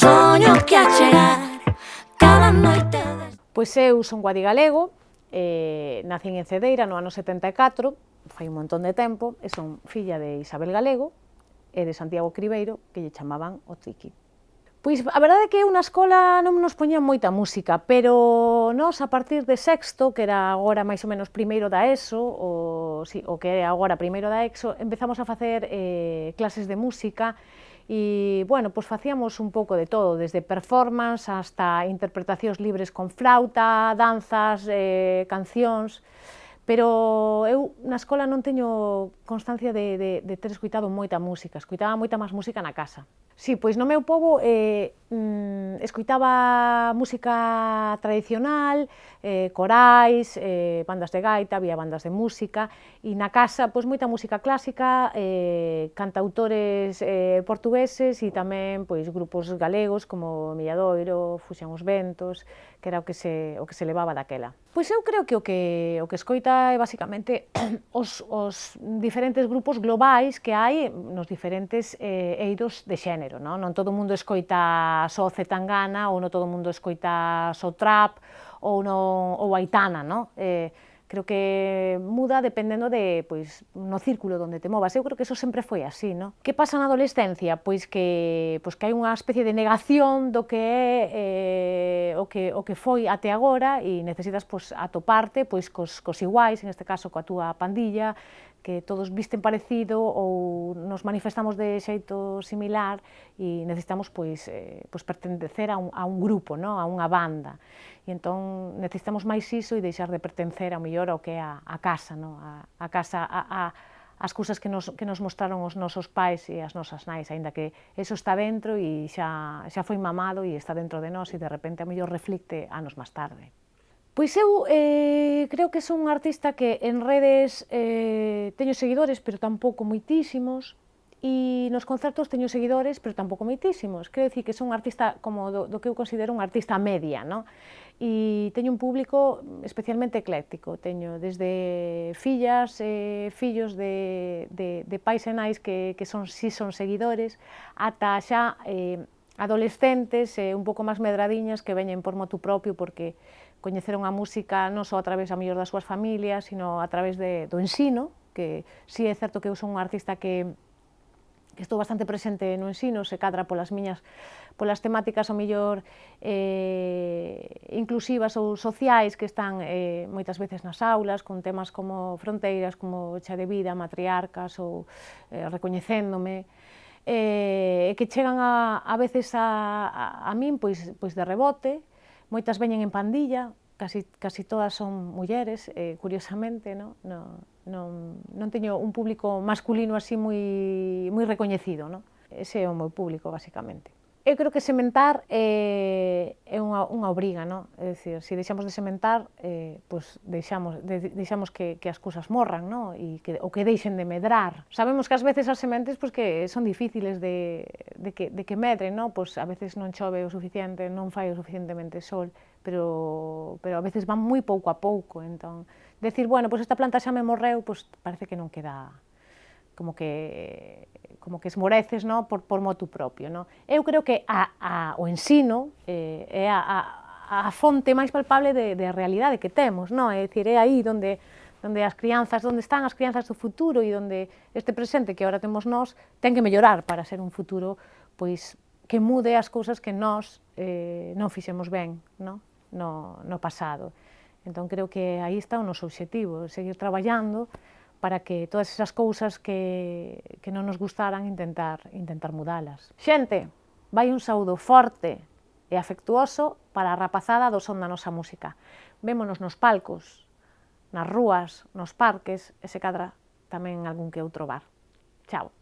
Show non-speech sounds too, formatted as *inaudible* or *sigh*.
soño que a chegar cada noite... Pois eu son guadigalego, eh, nacín en Cedeira no ano 74, fai un montón de tempo, e son filla de Isabel Galego e de Santiago Cribeiro, que lle chamaban o Triqui. Pois a verdade é que eu na escola non nos poñían moita música, pero nos a partir de sexto, que era agora máis ou menos primeiro da ESO, o, sí, o que é agora primeiro da EXO, empezamos a facer eh, clases de música e, bueno, pois facíamos un pouco de todo, desde performance hasta interpretacións libres con flauta, danzas, eh, cancións pero eu na escola non teño constancia de, de, de ter escuitado moita música, escuitaba moita máis música na casa. Sí, pois no meu pobo eh, mm, escuitaba música tradicional, eh, corais, eh, bandas de gaita, había bandas de música, e na casa pois moita música clásica, eh, cantautores eh, portugueses e tamén pois grupos galegos como Milladoiro, Fuxan os Ventos, que era o que se, o que se levaba daquela. Pois eu creo que o que, o que escoita é basicamente *clears throat* os, os diferentes grupos globais que hai nos diferentes eh, eidos de xénero. Non, non todo o mundo escoita só Zetangana, ou non todo o mundo escoita só Trap, ou, no, ou Aitana. Non? Eh, creo que muda dependendo de, pois, no círculo onde te movas. Eu creo que eso sempre foi así, ¿no? Que pasa na adolescencia? Pois que, pois que hai unha especie de negación do que é eh, o, que, o que foi até agora e necesitas pois, atoparte pois, cos, cos iguais, en este caso coa túa pandilla, que todos visten parecido ou nos manifestamos de xeito similar e necesitamos pois, eh, pois pertencer a un, a un grupo, no? a unha banda. E entón necesitamos máis iso e deixar de pertencer ao mellor ao que é a, a casa, no? a, a casa, a, a, as cousas que nos, que nos mostraron os nosos pais e as nosas nais, aínda que eso está dentro e xa, xa foi mamado e está dentro de nós e de repente a mellor reflicte anos máis tarde. Pois eu eh, creo que son un artista que en redes eh, teño seguidores, pero tampouco moitísimos, e nos concertos teño seguidores, pero tampouco moitísimos. Quero dicir que son un artista como do, do que eu considero un artista media, non? E teño un público especialmente ecléctico. Teño desde fillas, eh, fillos de, de, de pais e nais que, que son, si son seguidores, ata xa eh, adolescentes e un pouco máis medradiñas que veñen por motu propio porque coñeceron a música non só a través a mellor das súas familias, sino a través de, do ensino, que si sí, é certo que eu son un artista que que estou bastante presente no ensino, se cadra polas miñas polas temáticas ao mellor eh, inclusivas ou sociais que están eh, moitas veces nas aulas, con temas como fronteiras, como xa de vida, matriarcas ou eh, recoñecéndome eh, que chegan a, a veces a, a, a min pois, pois de rebote, moitas veñen en pandilla, casi, casi todas son mulleres, eh, curiosamente, no? No, non, non teño un público masculino así moi, moi recoñecido, no? ese é o meu público, basicamente. Eu creo que sementar eh, é unha, unha obriga, non? É dicir, se si deixamos de sementar, eh, pois deixamos, de, deixamos que, que as cousas morran, non? E que, ou que deixen de medrar. Sabemos que ás veces as sementes pois, que son difíciles de, de, que, de que medren, non? Pois a veces non chove o suficiente, non fai o suficientemente sol, pero, pero a veces van moi pouco a pouco, entón... Decir, bueno, pois esta planta xa me morreu, pois parece que non queda como que como que esmoreces no? por, por motu propio. No? Eu creo que a, a, o ensino eh, é a, a, a fonte máis palpable de, de realidade que temos, no? é dicir, é aí onde onde as crianzas, onde están as crianzas do futuro e onde este presente que agora temos nós ten que mellorar para ser un futuro pois que mude as cousas que nós eh, non fixemos ben no? No, no pasado. Entón creo que aí está o noso objetivo, seguir traballando para que todas esas cousas que, que non nos gustaran intentar, intentar mudalas. Xente, vai un saúdo forte e afectuoso para a rapazada do son da nosa música. Vémonos nos palcos, nas rúas, nos parques e se cadra tamén en algún que outro bar. Chao.